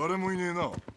誰もいねえな。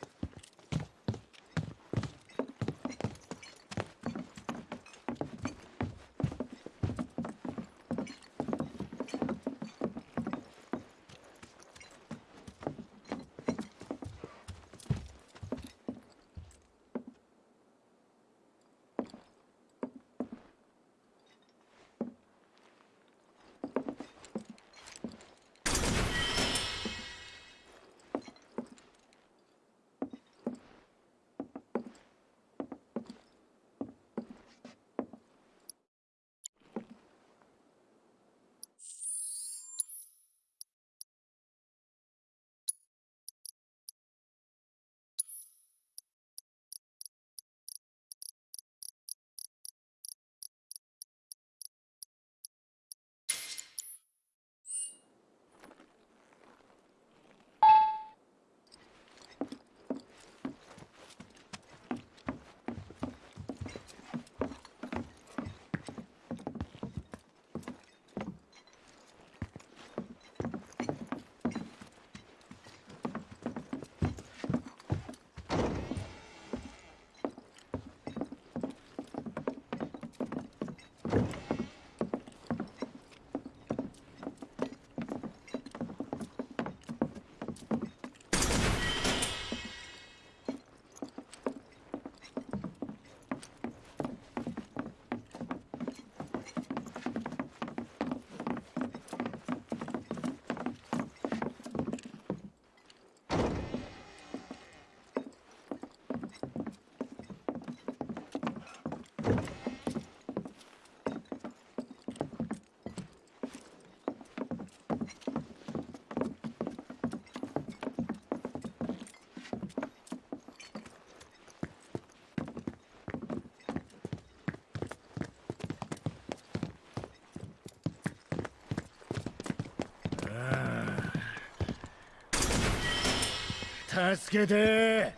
助けて。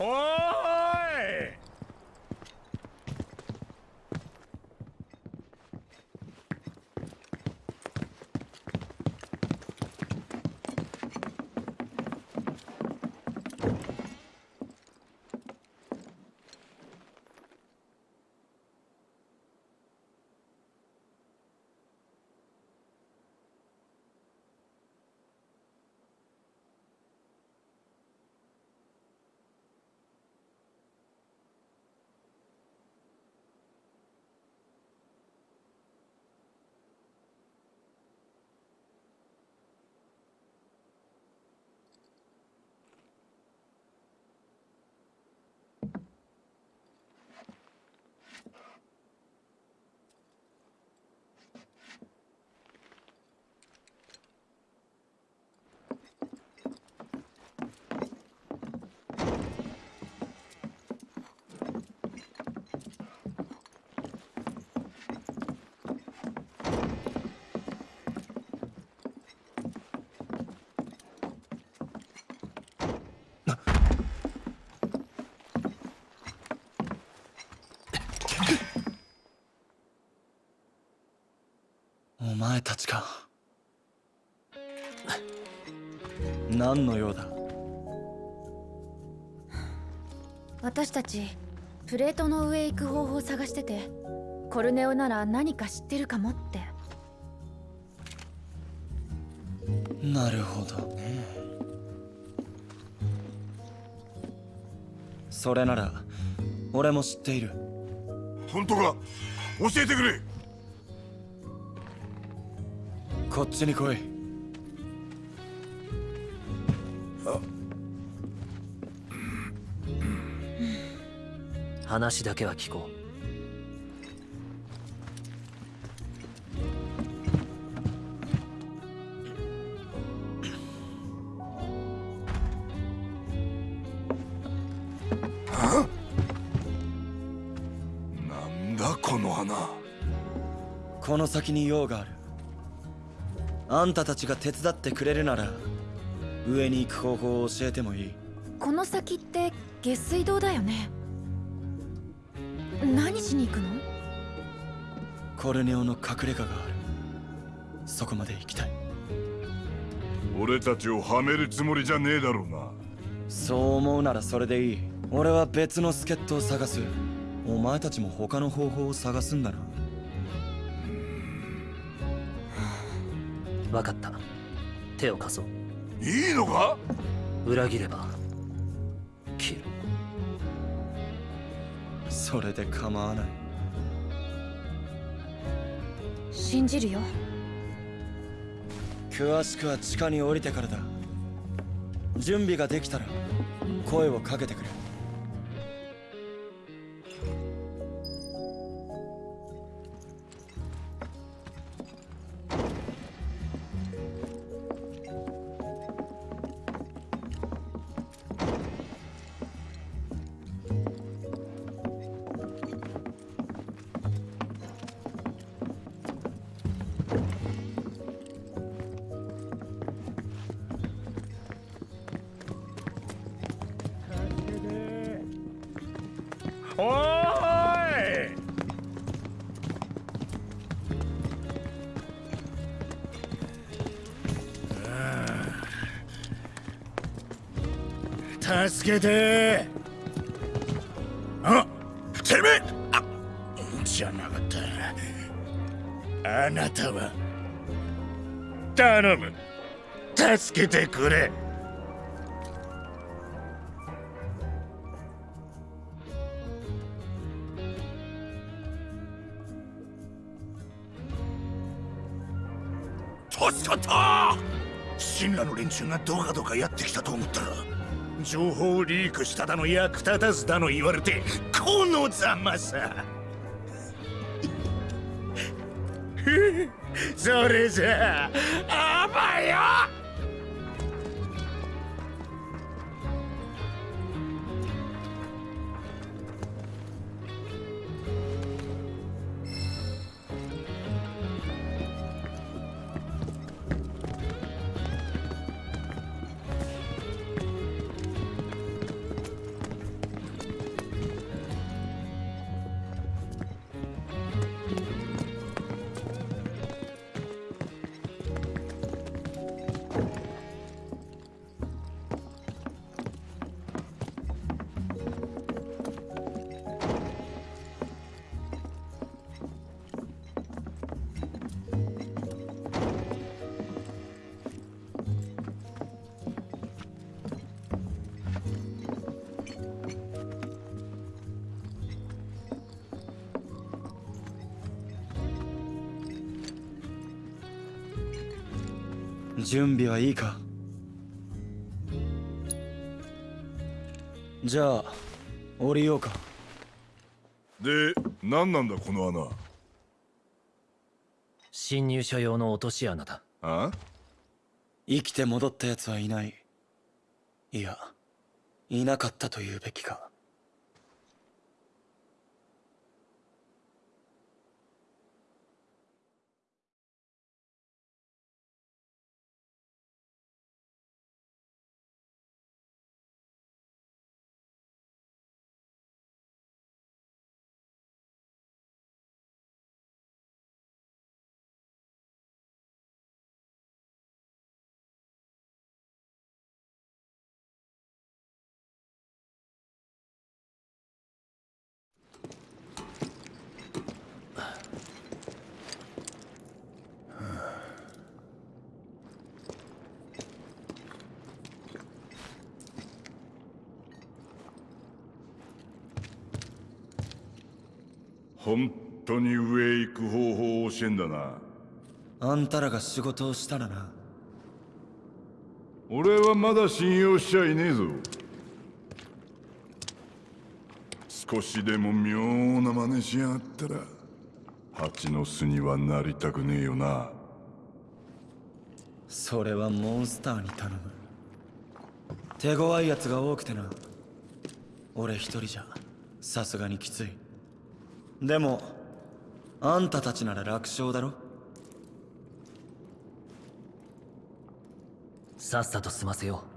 おーいお前たちか何の用だ？私たちプレートの上へ行く方法を探しててコルネオなら何か知ってるかもって。なるほどね。それなら俺も知っている。本当か？教えてくれこっちに来い。話だけは聞こなんだこの花。この先に用があるあんたたちが手伝ってくれるなら上に行く方法を教えてもいい。この先って下水道だよね。何しに行くの？コルネオの隠れ家がある。そこまで行きたい。俺たちをはめるつもりじゃねえだろうな。そう思うならそれでいい。俺は別の助っ人を探す。お前たちも他の方法を探すんだな手を貸そう。いいのか？裏切れば切る。それで構わない。信じるよ。詳しくは地下に降りてからだ。準備ができたら声をかけてくれ助けて。あてめえ。あじゃなかった。あなたは。頼む。助けてくれ。助かった神羅の連中がどかどかやってきたと思ったら。情報をリークしただの役立たずだの言われてこのざまさ。それじゃあ甘よ！準備はいいか？じゃあ降りようか。で何なんだこの穴？侵入者用の落とし穴だ。あ？生きて戻った奴はいない。いやいなかったと言うべきか本当に上へ行く方法を教えんだな。あんたらが仕事をしたらな。俺はまだ信用しちゃいねえぞ。少しでも妙な真似しやがったら蜂の巣にはなりたくねえよな。それはモンスターに頼む。手強い奴が多くてな。俺一人じゃさすがにきついでもあんたたちなら楽勝だろ？さっさと済ませよう。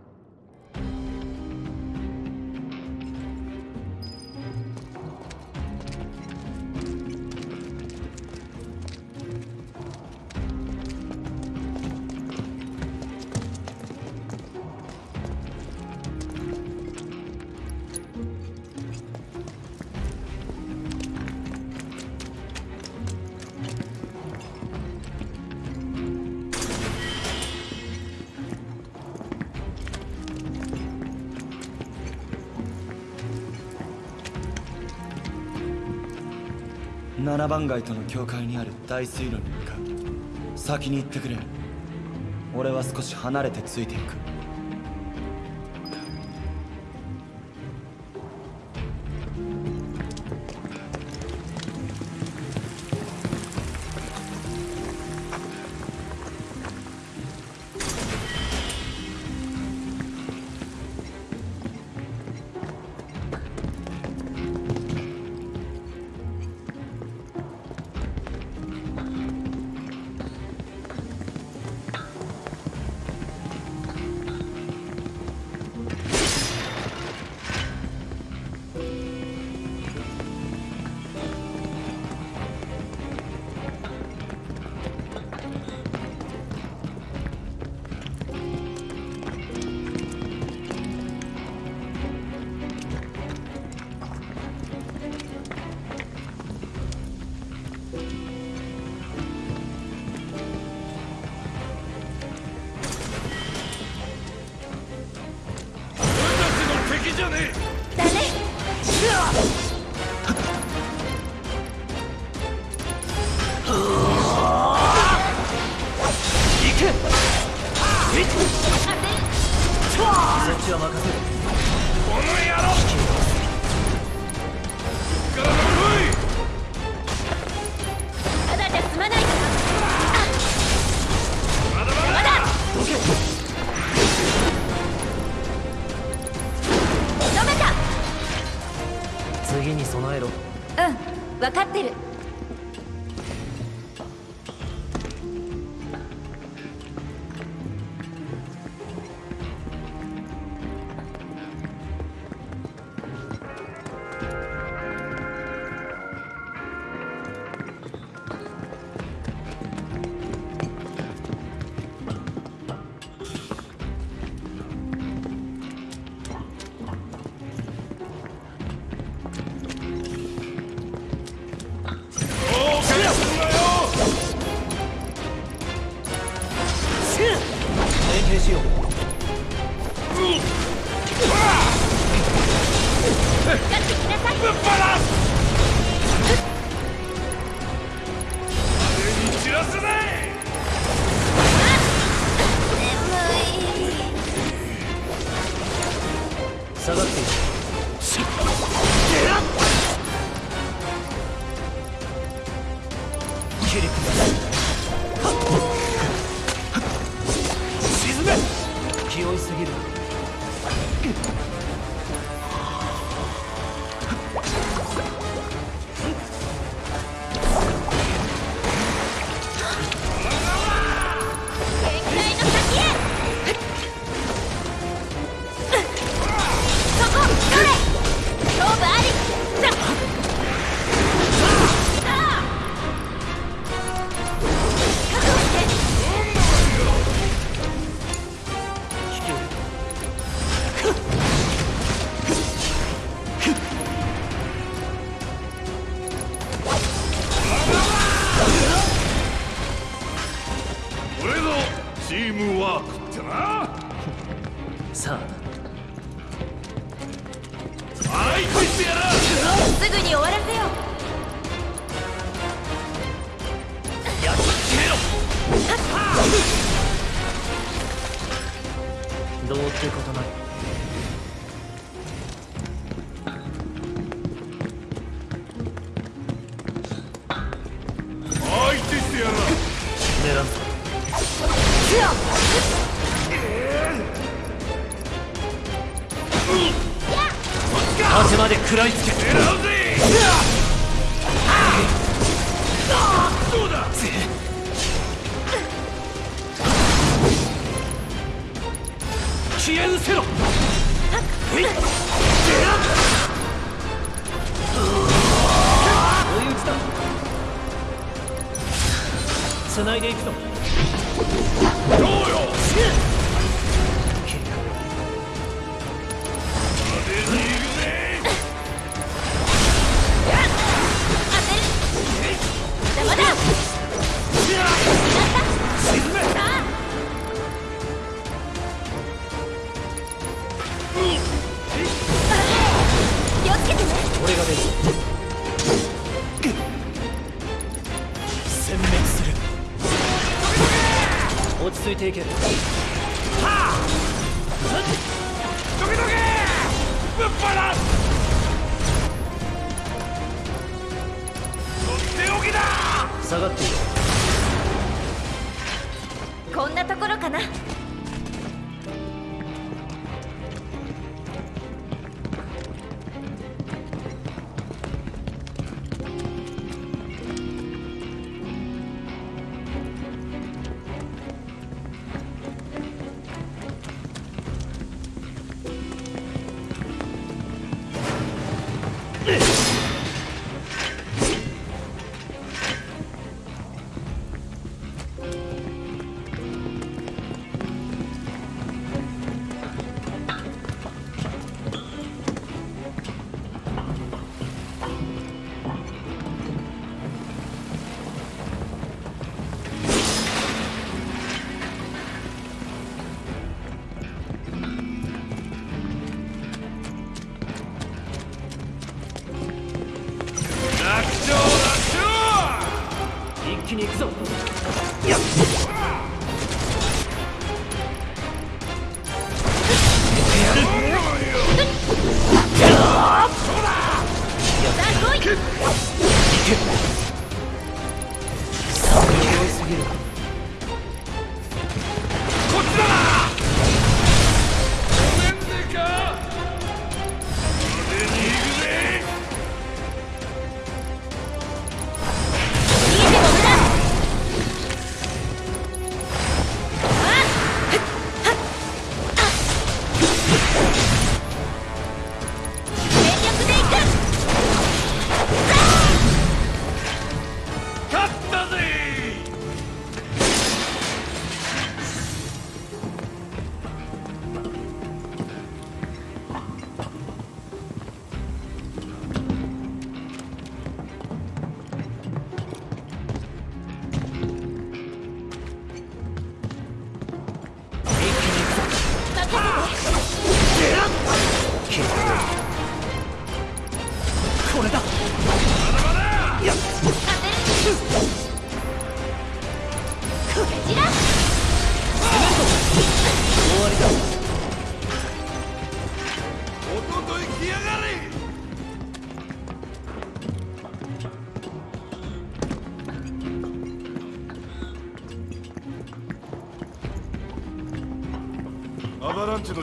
番外との境界にある大水路に向かう。先に行ってくれ。俺は少し離れてついていく。分かってる。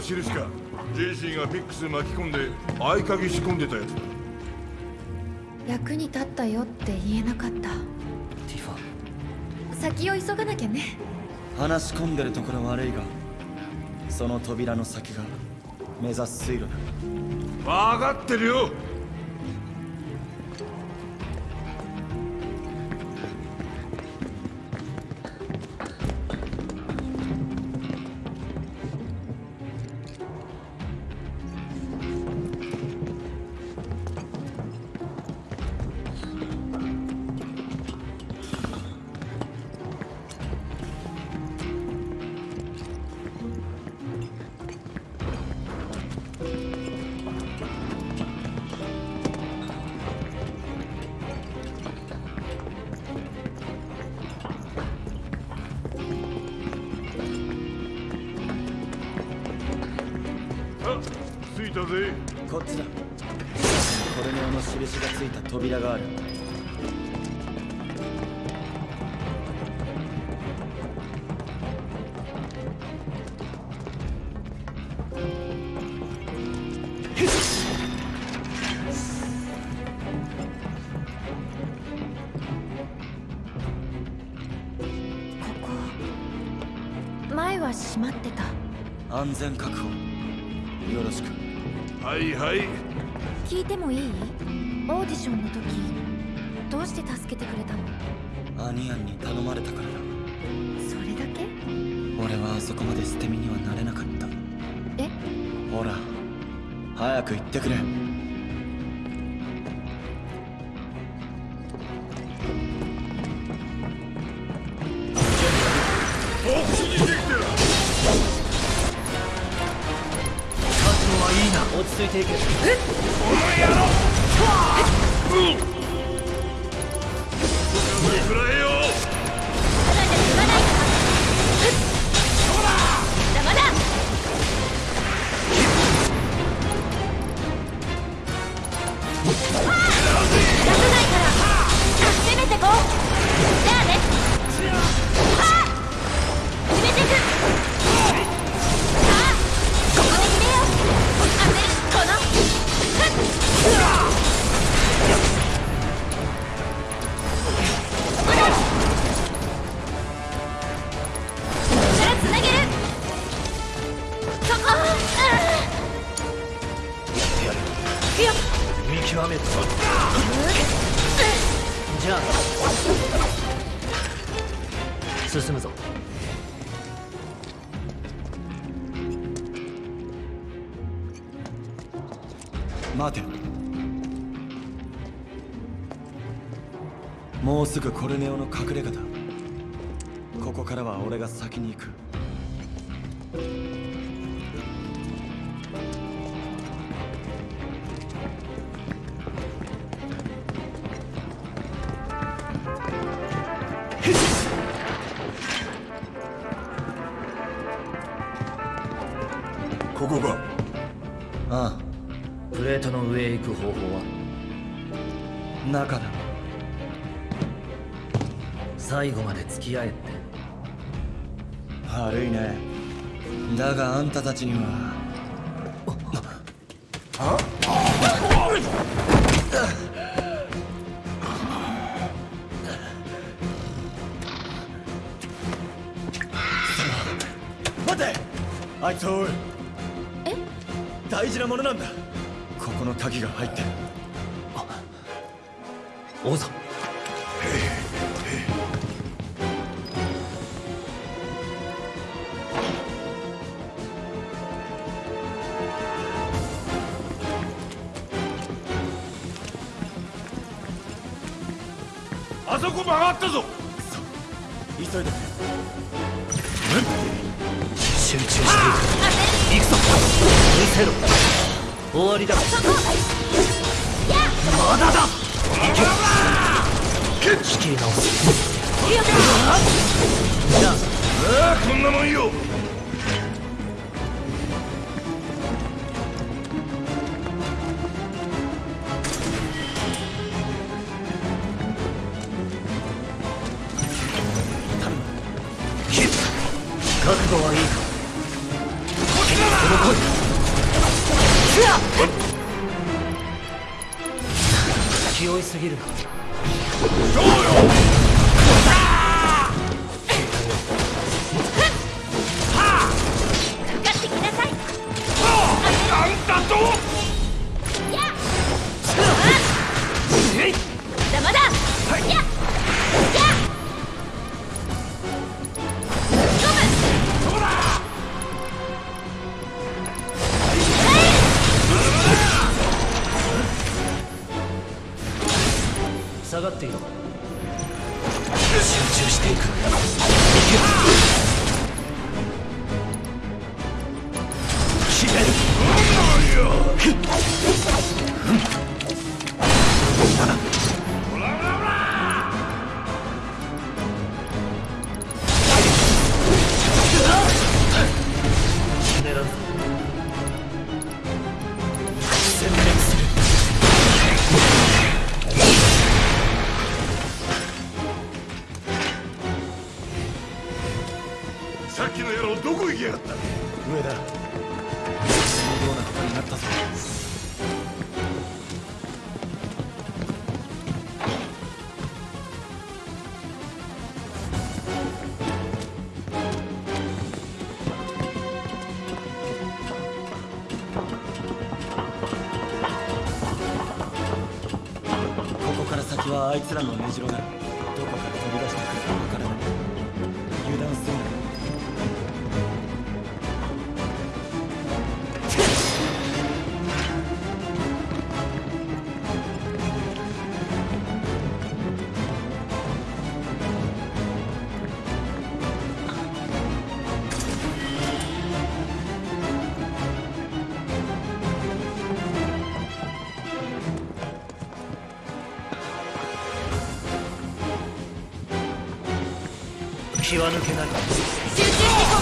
の印かジェイシーがフィックス巻き込んで合鍵仕込んでたやつだ。役に立ったよって言えなかった。ティファ先を急がなきゃね。話し込んでるところ悪いがその扉の先が目指す水路だ。分かってるよ前は閉まってた。安全確保。よろしく。はいはい。聞いてもいい？オーディションの時どうして助けてくれたの？アニアンに頼まれたからだ。それだけ？俺はあそこまで捨て身にはなれなかった。え？ほら早く言ってくれ落ち着だがあんたたちには。待て。あいつを追う。え？大事なものなんだ。ここの鍵が入ってる。王座あそこ曲がったぞ。急いで。集中していく。行くぞ。見せろ。終わりだ。まだだ行け。仕切り直す。ああこんなもんよきやがった。上だ相当なことになったぞ。ここから先はあいつらの根城だ気は抜けない。集中してこ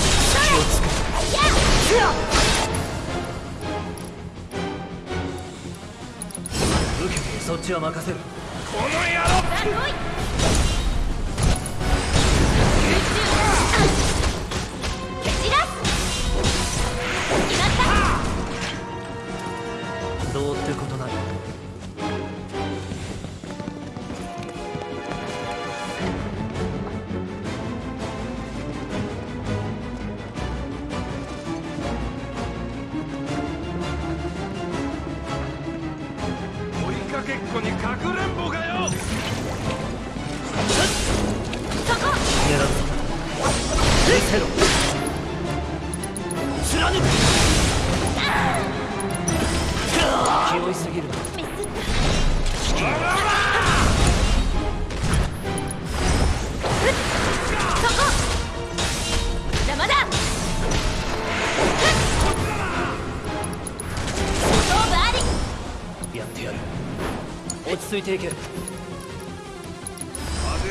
気をつけ受けてそっちは任せる落ち着いていけ。風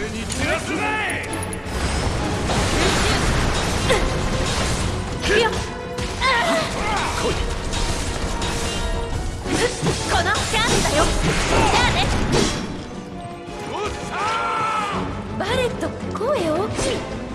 にらすこのチャンスだよじゃあねバレット声大きい。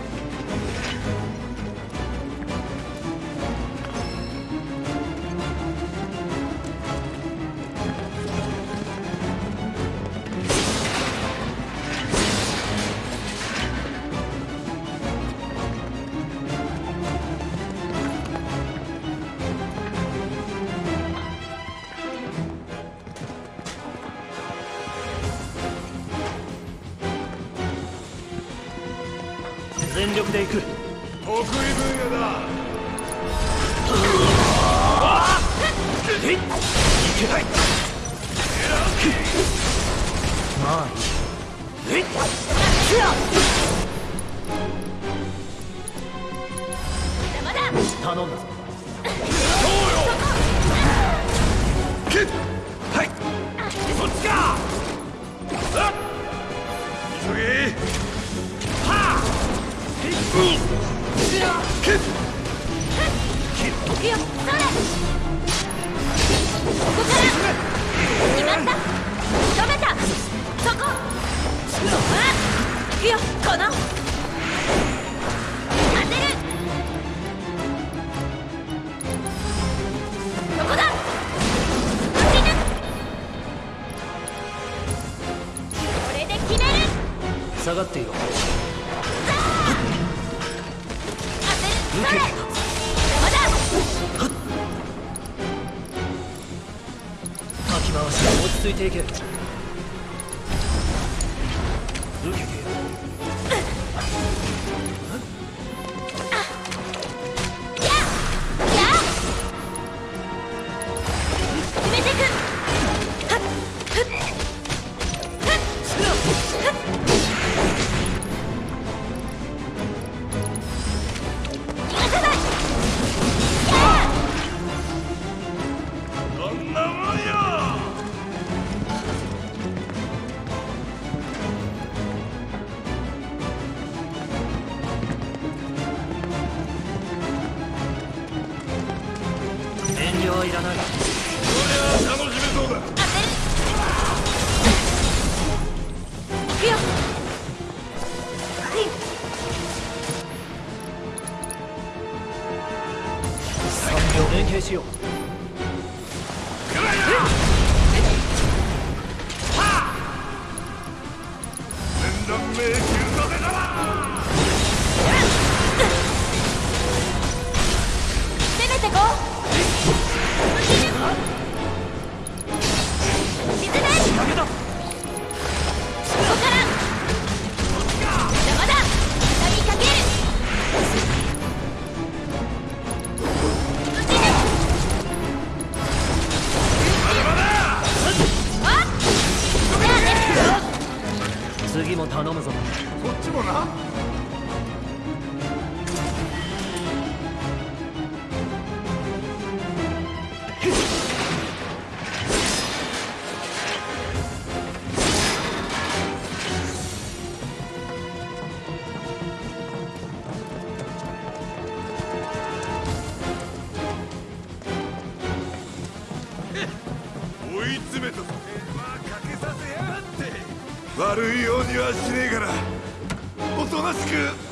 てく。はしねえからおとなしく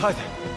下返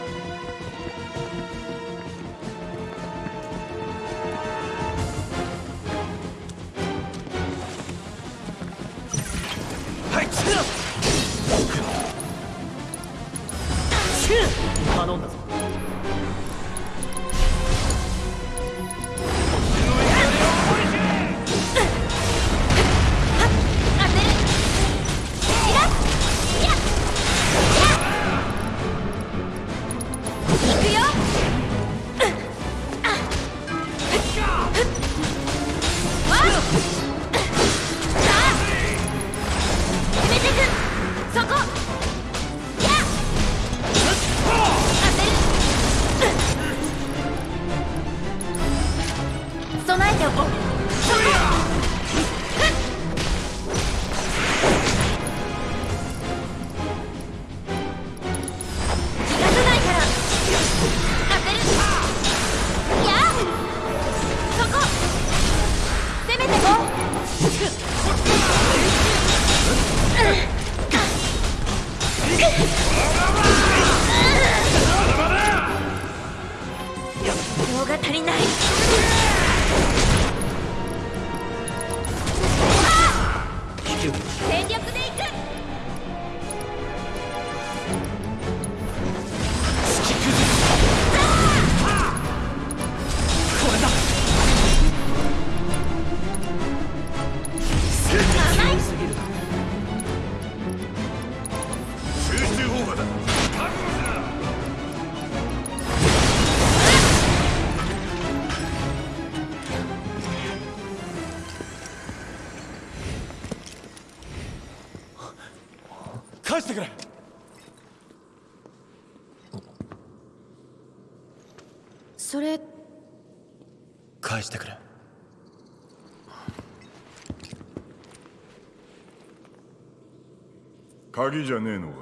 鍵じゃねえのか？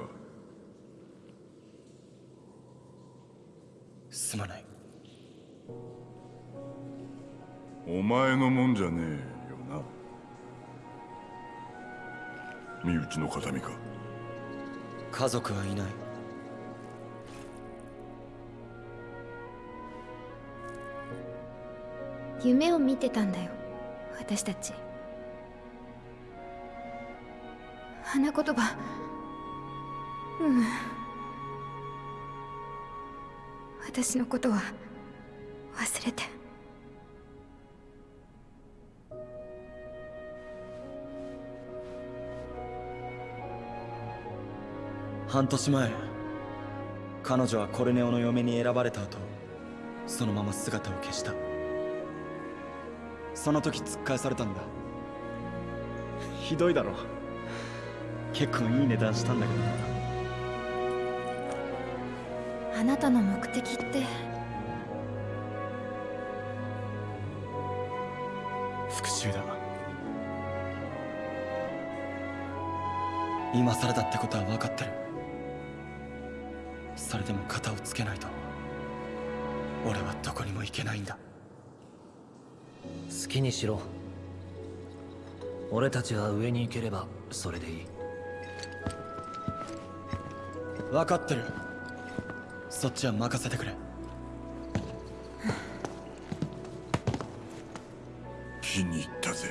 すまない。お前のもんじゃねえよな？身内の形見か？家族はいない。夢を見てたんだよ。私たち。花言葉うん。私のことは忘れて。半年前彼女はコルネオの嫁に選ばれた後そのまま姿を消した。その時突っ返されたんだ。ひどいだろ。結構いい値段したんだけど。なあなたの目的って。復讐だ。今更だってことは分かってる。それでも肩をつけないと俺はどこにも行けないんだ。好きにしろ。俺たちが上に行ければそれでいい。分かってるそっちは任せてくれ。気に入ったぜ。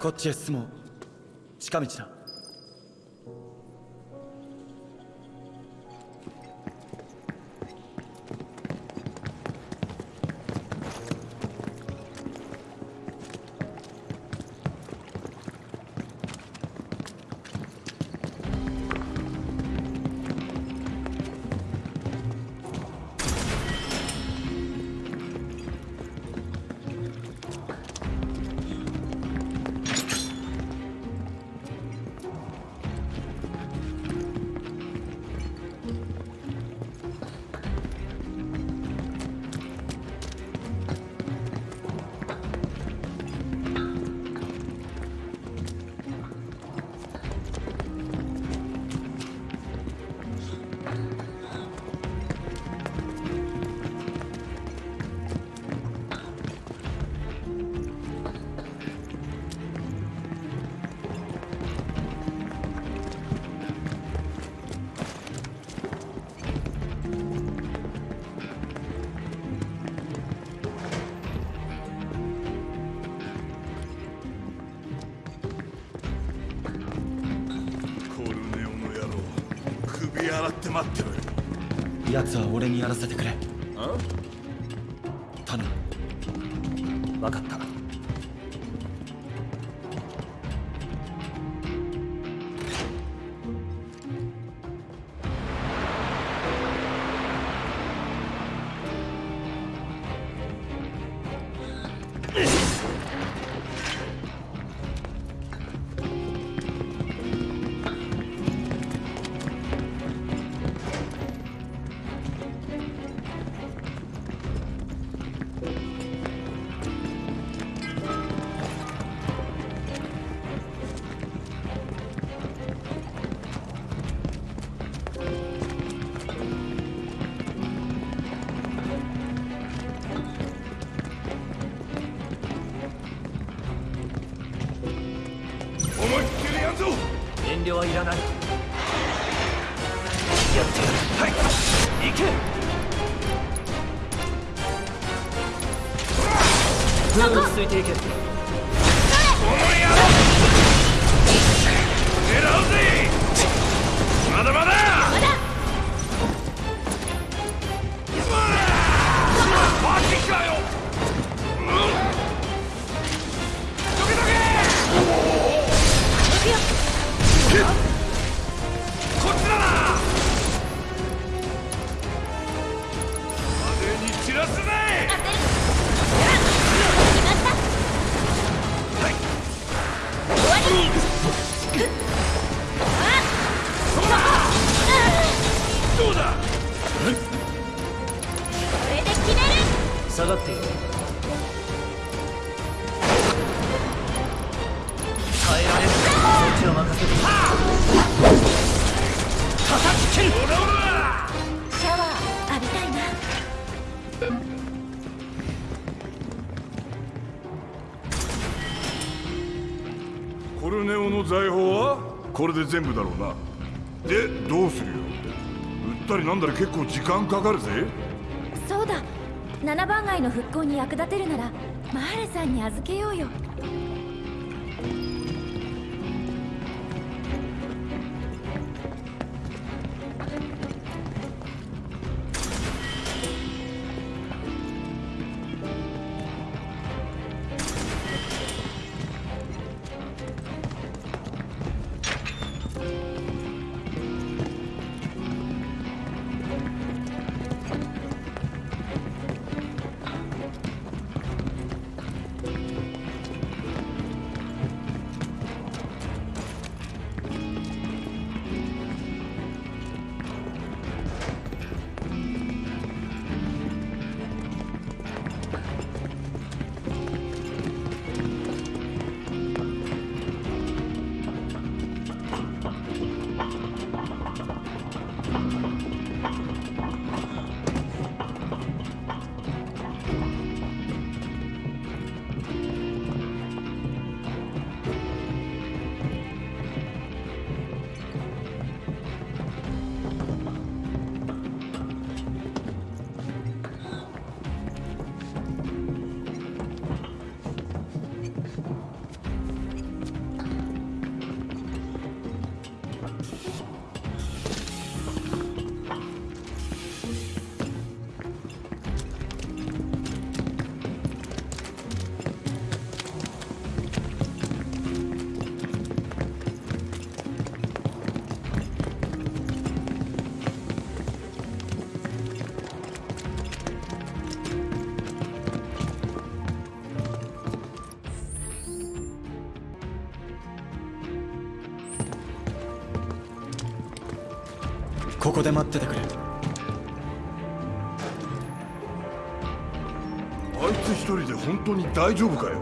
こっちへ進もう。近道だ奴は俺にやらせてくれ。これで全部だろうな。でどうするよ。売ったりなんだり結構時間かかるぜ。そうだ。七番街の復興に役立てるならマーレさんに預けようよ。ここで待っててくれ。あいつ一人で本当に大丈夫かよ？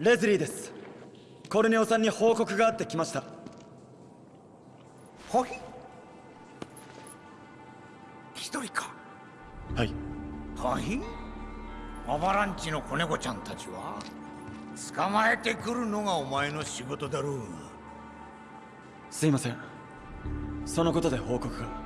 レズリーです。コルネオさんに報告があって来ました。はい一人か。はい。はいアバランチの子猫ちゃんたちは？捕まえてくるのがお前の仕事だろうすいません。そのことで報告が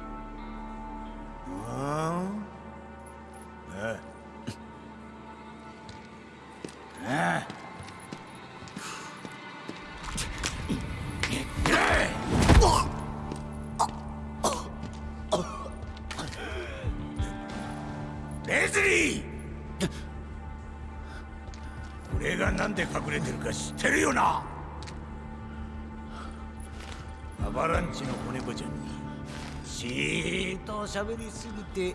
て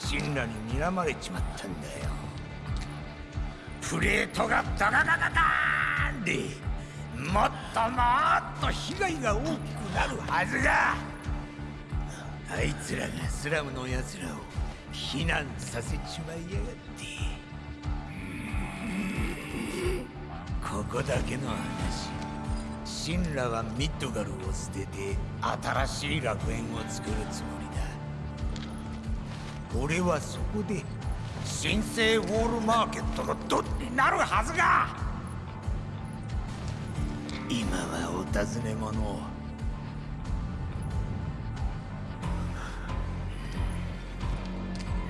シンラに睨まれちまったんだよ。プレートがダガガガガーンでもっともっと被害が大きくなるはずがあいつらがスラムの奴らを避難させちまいやがって。ここだけの話。シンラはミッドガルを捨てて新しい楽園を作るつもりだ。俺はそこで新生ウォールマーケットのドンになるはずが。今はお尋ね者を。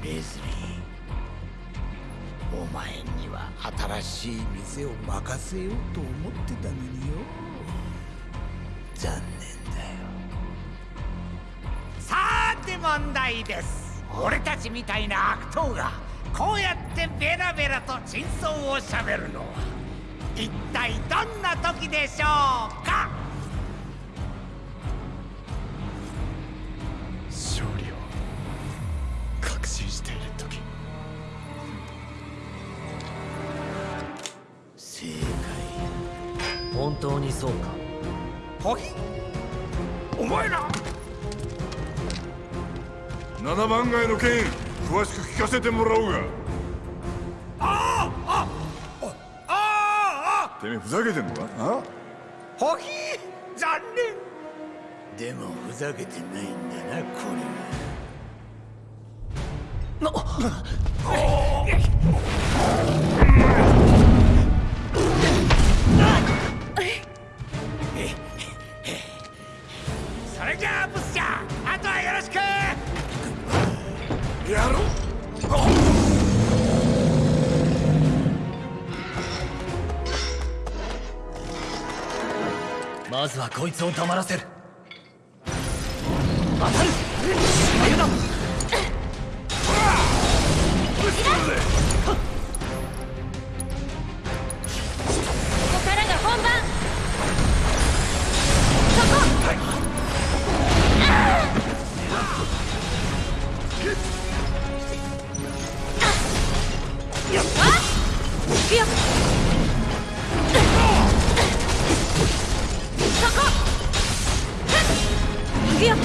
レズリーお前には新しい店を任せようと思ってたのによ。残念だよ。さて問題です。俺たちみたいな悪党がこうやってベラベラと真相をしゃべるのは一体どんな時でしょうか？勝利を確信している時。正本当にそうか7番街の件詳しく聞かせてもらおうが。あああああてめえふざけてんのか？あ？ホヒ残念。でもふざけてないんだなこれまずはこいつを黙らせる。当たるくよ。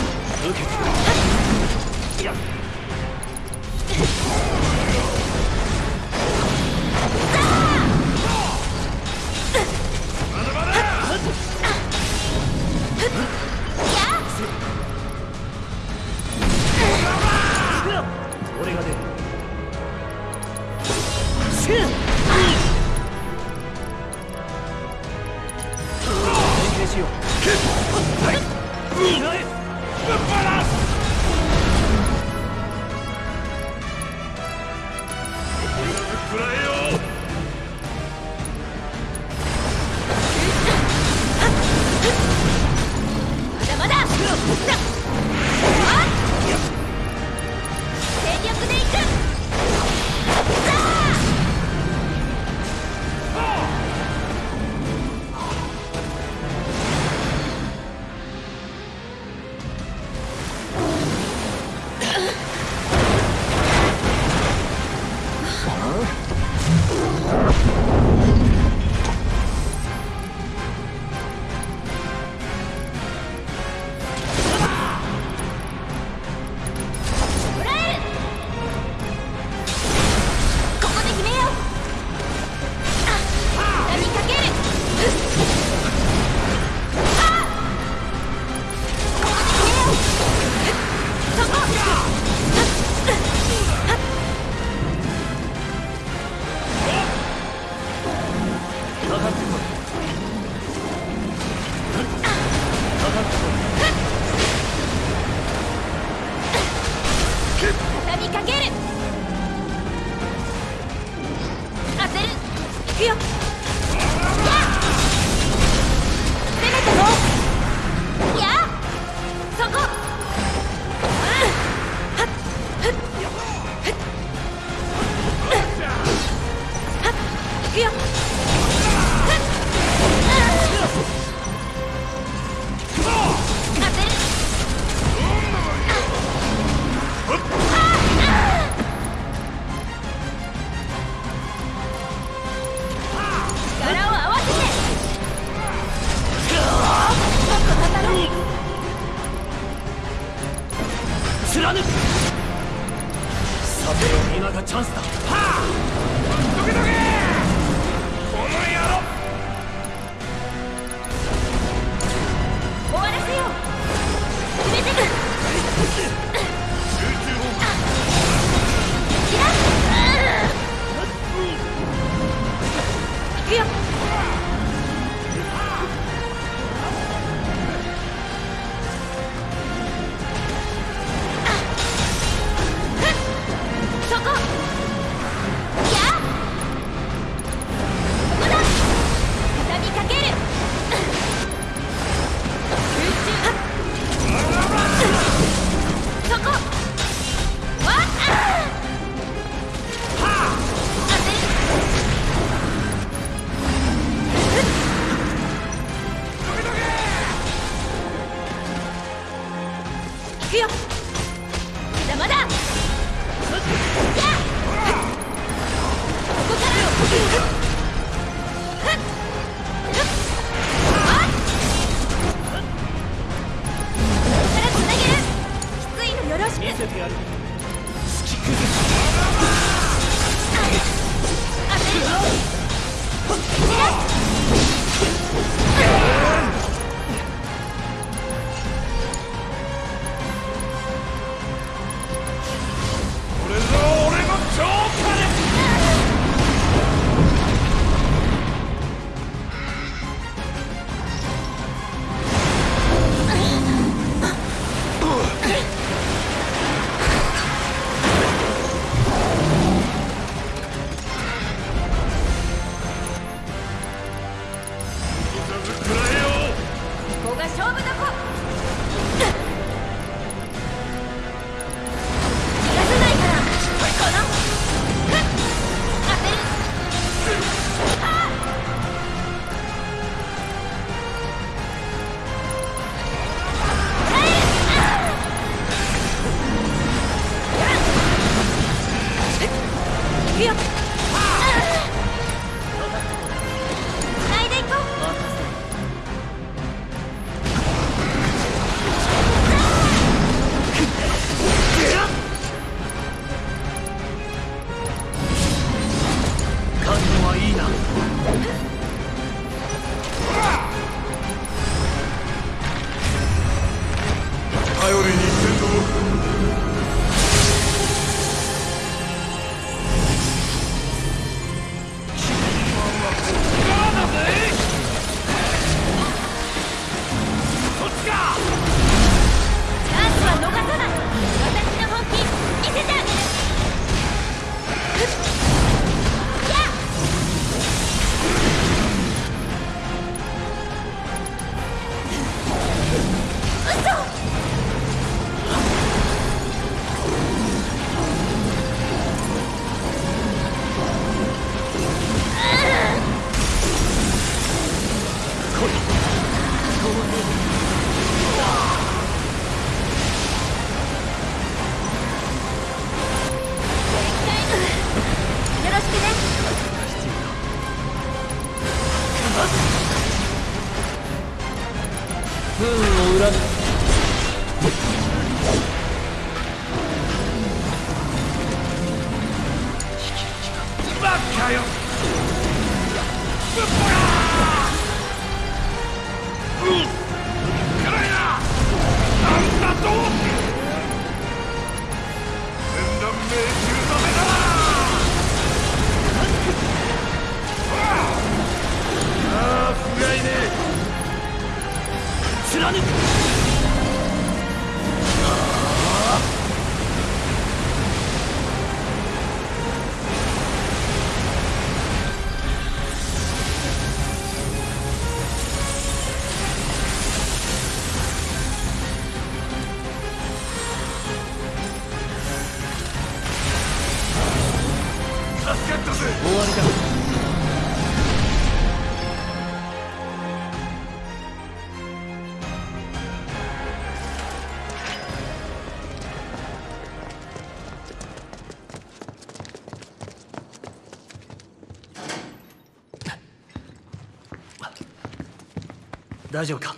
大丈夫か？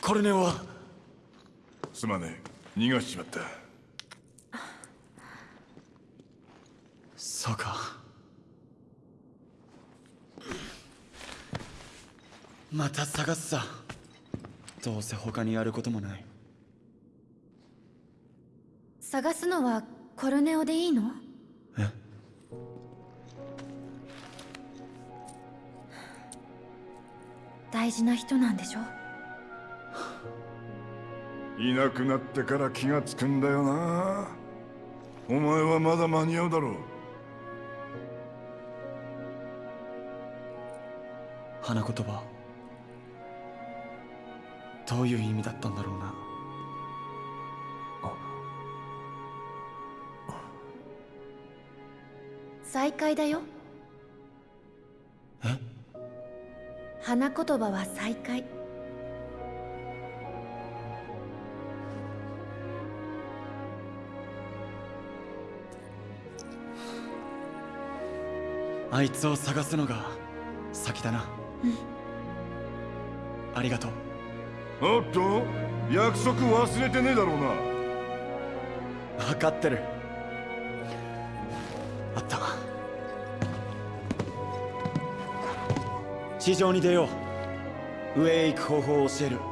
コルネオは？すまねえ。逃がしちまった。そうか。また探すさ。どうせ他にやることもない。探すのはコルネオでいいの？え？大事な人なんでしょ？いなくなってから気がつくんだよな。お前はまだ間に合うだろう。花言葉。どういう意味だったんだろうな。再会だよ。え？花言葉は再会あいつを探すのが先だな。ありがとう。おっと約束忘れてねえだろうな。分かってる。あった地上に出よう。上へ行く方法を教える。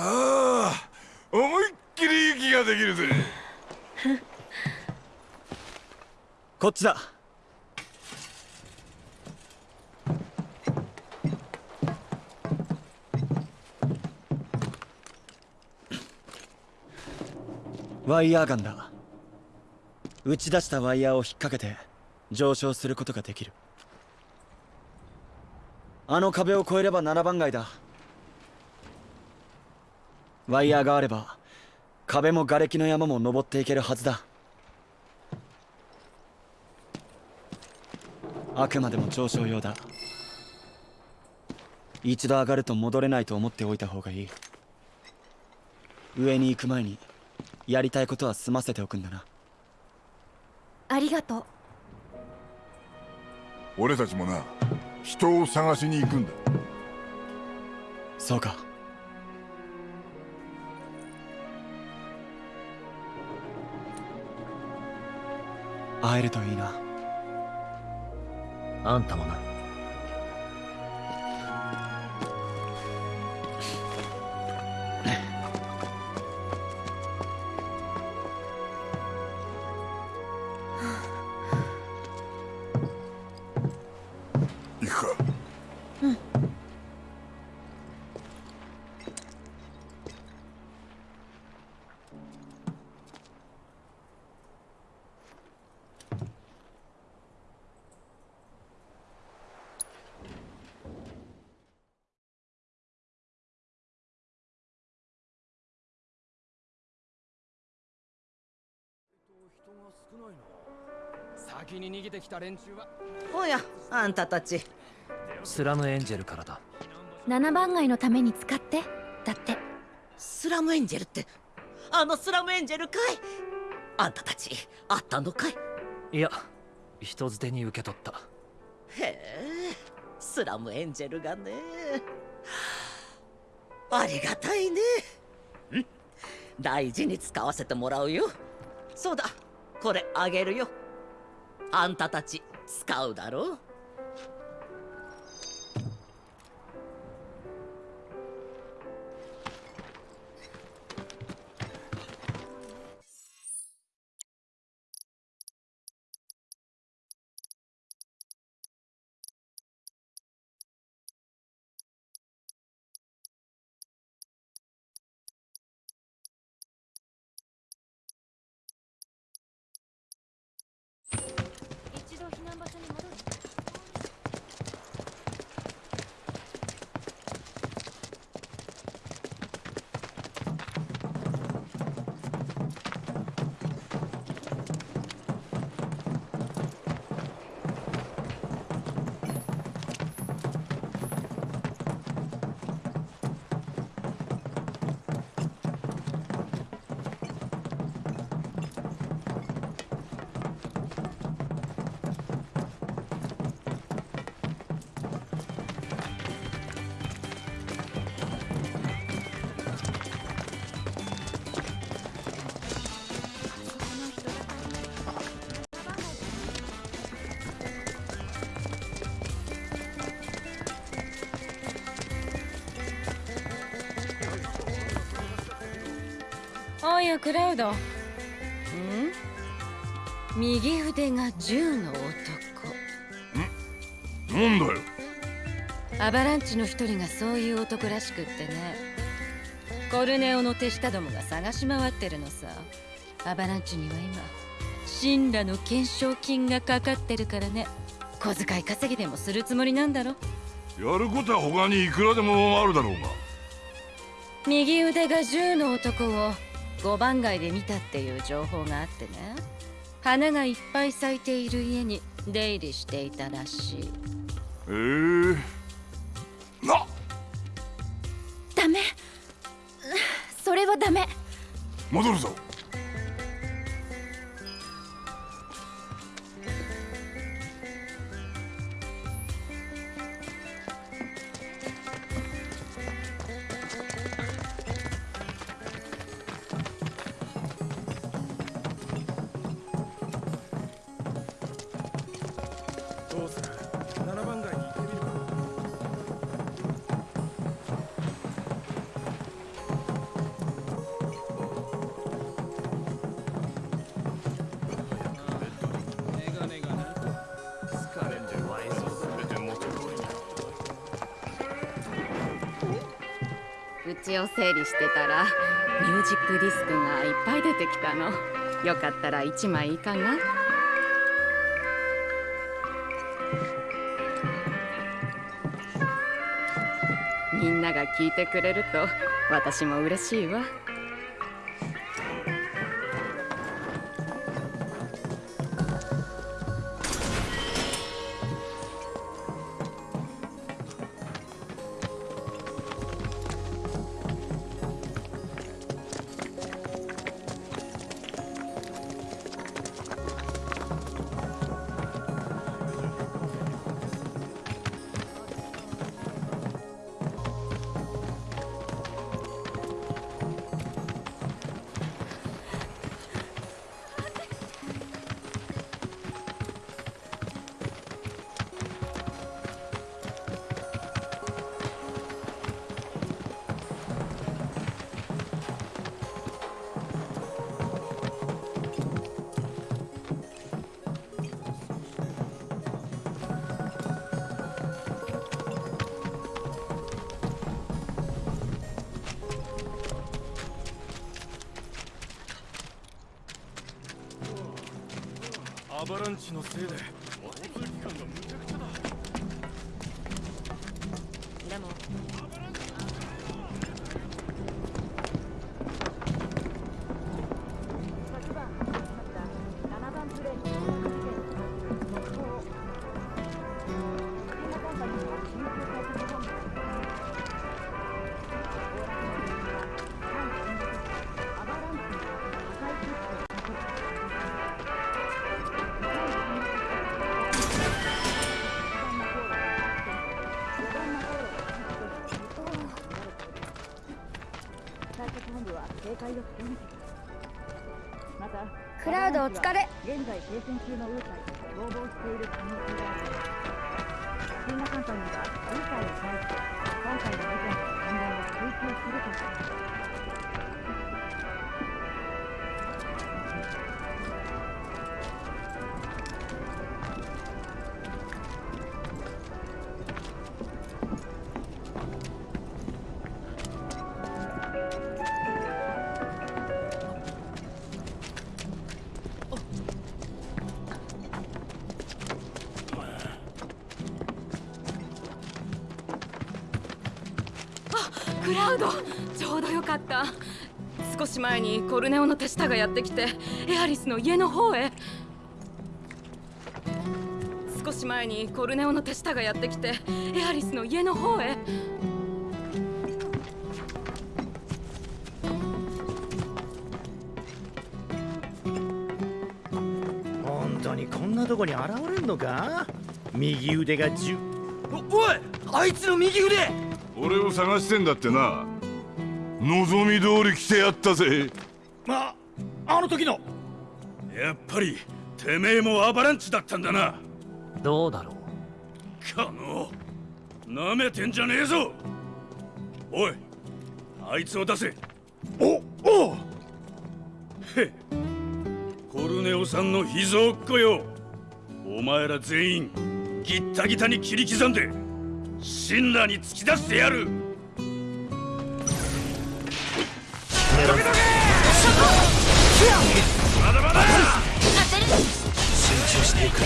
ああ思いっきり息ができるぜ。こっちだ。ワイヤーガンだ。打ち出したワイヤーを引っ掛けて上昇することができる。あの壁を越えれば7番街だワイヤーがあれば壁も瓦礫の山も登っていけるはずだ。あくまでも上昇用だ。一度上がると戻れないと思っておいた方がいい。上に行く前にやりたいことは済ませておくんだな。ありがとう。俺たちもな人を探しに行くんだ。そうか会えるといいな。あんたもな。先に逃げてきた連中は。おやあんたたち。スラムエンジェルからだ。7番街のために使って。だって。スラムエンジェルってあのスラムエンジェルかい。あんたたちあったのかい。いや人づてに受け取った。へえスラムエンジェルがね。ありがたいね。ん？大事に使わせてもらうよ。そうだこれあげるよあんたたち使うだろう？おやクラウド。ん？右腕が銃の男。なんだよ。アバランチの一人がそういう男らしくってね。コルネオの手下どもが探し回ってるのさ。アバランチには今神羅の懸賞金がかかってるからね。小遣い稼ぎでもするつもりなんだろ？やることは他にいくらでもあるだろうが。右腕が銃の男を五番街で見たっていう情報があってね。花がいっぱい咲いている家に出入りしていたらしい。ええな。ダメ。それはダメ。戻るぞたらミュージックディスクがいっぱい出てきたの。よかったら1枚いかがみんなが聞いてくれると私も嬉しいわ。ちょうどよかった。少し前にコルネオの手下がやってきてエアリスの家の方へ。少し前にコルネオの手下がやってきてエアリスの家の方へ。本当にこんなとこに現れんのか？右腕が10おおいあいつの右腕！俺を探してんだってな望み通り来てやったぜ。ああの時の。やっぱりてめえもアバランチだったんだな。どうだろう。かのなめてんじゃねえぞ。おいあいつを出せ。おおへコルネオさんの秘蔵っ子よ。お前ら全員ギッタギタに切り刻んで神羅に突き出してやるまだまだ集中していく。こ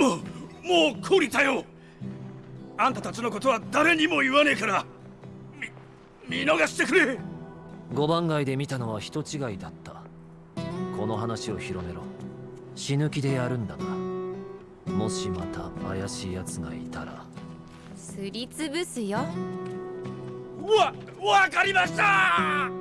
もうもう懲りたよ。あんたたちのことは誰にも言わねえから。み見逃してくれ。五番街で見たのは人違いだった。この話を広めろ。死ぬ気でやるんだなもしまた怪しい奴がいたら。すりつぶすよ。わわかりました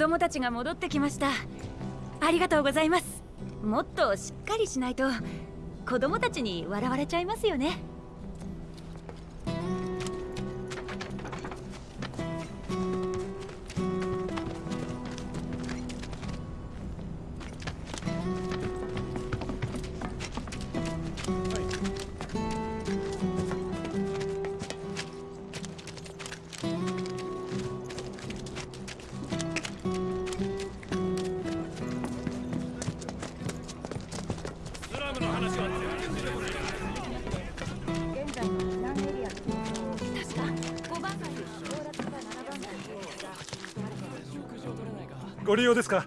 供たちが戻ってきました。ありがとうございます。もっとしっかりしないと子供たちに笑われちゃいますよね。ご利用ですか？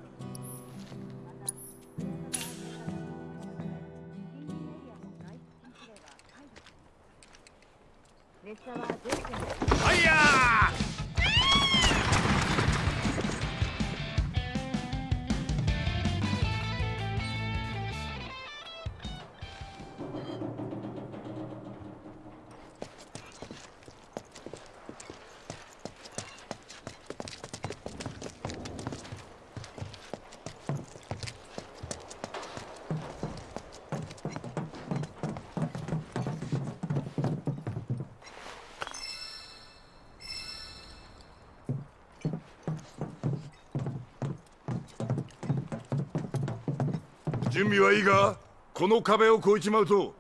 準備はいいかこの壁を越えちまうと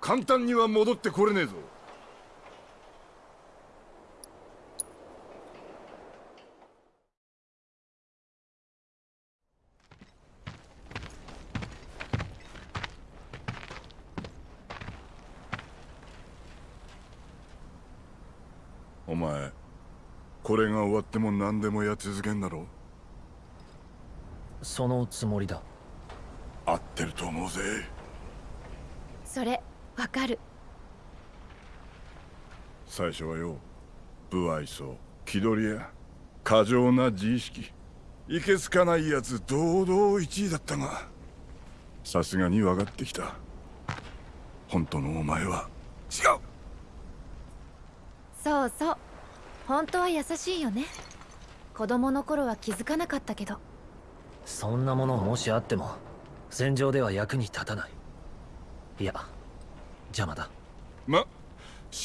簡単には戻ってこれねえぞ。お前これが終わっても何でもやっ続けんだろそのつもりだ。ってると思うぜ。それわかる。最初はよ不愛想気取りや過剰な自意識。いけつかないやつ堂々1位だったがさすがに分かってきた。本当のお前は違う。そうそう。本当は優しいよね。子供の頃は気づかなかったけど。そんなものもしあっても戦場では役に立たない。いや邪魔だ。ま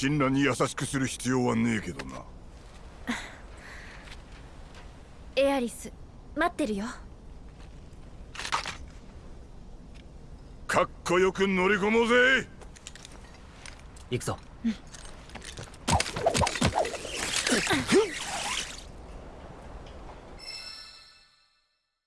神羅に優しくする必要はねえけどな。エアリス待ってるよ。かっこよく乗り込もうぜ。行くぞ